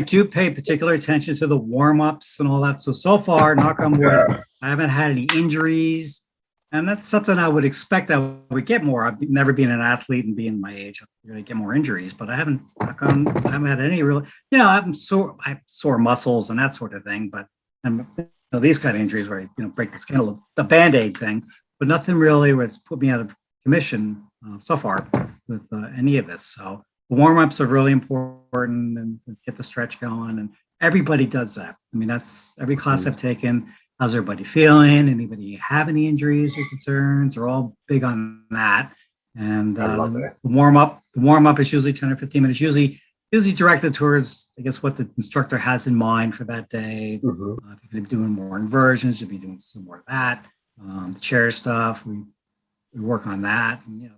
do pay particular attention to the warm-ups and all that. So, so far, knock on wood, I haven't had any injuries. And that's something I would expect I would get more. I've never been an athlete and being my age, I'm gonna get more injuries, but I haven't, on, I haven't had any real, you know, I'm sore, I have sore muscles and that sort of thing, but I'm, you know, these kind of injuries where, I, you know, break the skin, little- the Band-Aid thing, but nothing really where it's put me out of commission uh, so far with uh, any of this. So warm-ups are really important and get the stretch going and everybody does that. I mean, that's every class I've taken. How's everybody feeling? Anybody have any injuries or concerns? They're all big on that. And uh, the warm up, the warm up is usually 10 or 15 minutes, usually usually directed towards, I guess, what the instructor has in mind for that day. Mhm. Uh, if you're be doing more inversions, you'll be doing some more of that. Um, the chair stuff, we, we work on that. And, you know,